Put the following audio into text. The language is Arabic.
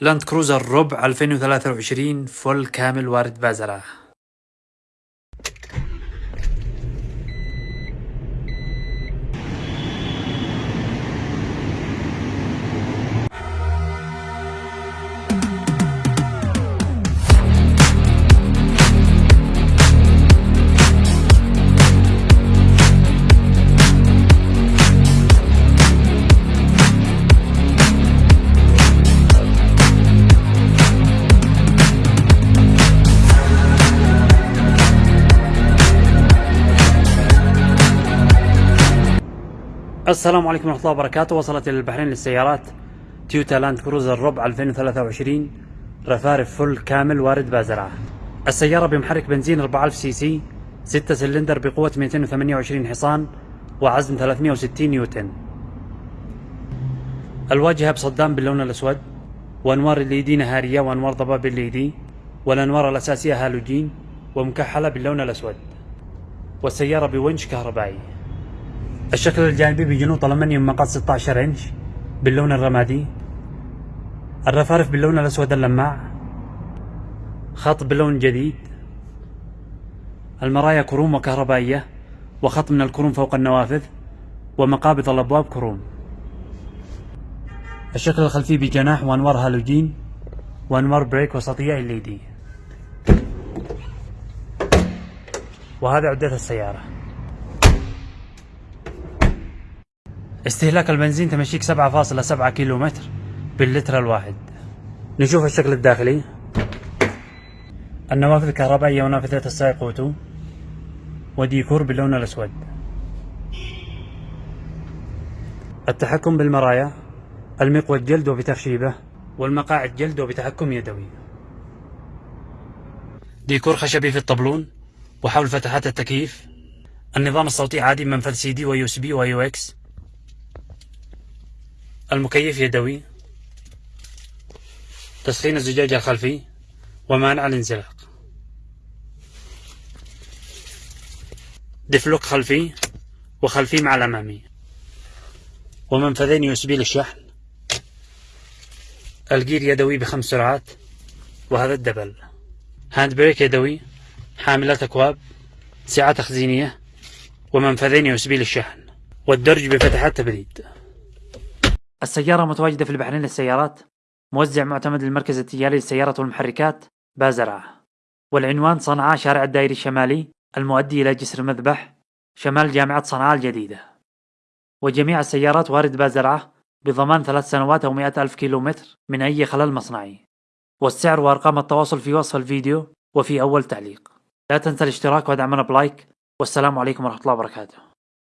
لاند كروزر ربع 2023 فل كامل وارد بازرة السلام عليكم ورحمة الله وبركاته. وصلت إلى البحرين للسيارات تويوتا لاند كروزر ربع 2023 رفارف full كامل وارد بازرعة. السيارة بمحرك بنزين 4000 سي سي 6 سلندر بقوة 228 حصان وعزم 360 نيوتن. الواجهة بصدام باللون الأسود وأنوار LED نهارية وأنوار ضباب LED والأنوار الأساسية هالوجين ومكحلة باللون الأسود. والسيارة بونش كهربائي. الشكل الجانبي بجنوط ألمنيوم مقاس 16 إنش باللون الرمادي. الرفارف باللون الأسود اللماع. خط باللون جديد. المرايا كروم وكهربائية وخط من الكروم فوق النوافذ ومقابض الأبواب كروم. الشكل الخلفي بجناح وأنوار هالوجين وأنوار brake وسطية LED وهذا عدة السيارة. استهلاك البنزين تمشيك 7.7 كيلو متر باللتر الواحد. نشوف الشكل الداخلي. النوافذ الكهربائية ونافذة السائق أوتو. وديكور باللون الأسود. التحكم بالمرايا. المقود جلد وبتخشيبه. والمقاعد جلد وبتحكم يدوي. ديكور خشبي في الطبلون وحول فتحات التكييف. النظام الصوتي عادي منفذ CD و USB و AUX. المكيف يدوي. تسخين الزجاج الخلفي ومانع الانزلاق. diff lock خلفي وخلفي مع الأمامي. ومنفذين USB للشحن ال gear يدوي بخمس سرعات وهذا ال double. hand brake يدوي حاملات أكواب سعة تخزينية ومنفذين USB للشحن. والدرج بفتحات تبريد السيارة متواجدة في البحرين للسيارات موزع معتمد للمركز التجاري للسيارات والمحركات بازرعة. والعنوان صنعاء شارع الدائري الشمالي المؤدي إلى جسر المذبح شمال جامعة صنعاء الجديدة. وجميع السيارات وارد بازرعة بضمان ثلاث سنوات أو مئة ألف كيلومتر من أي خلل مصنعي. والسعر وأرقام التواصل في وصف الفيديو وفي أول تعليق. لا تنسى الاشتراك ودعمنا بلايك والسلام عليكم ورحمة الله وبركاته.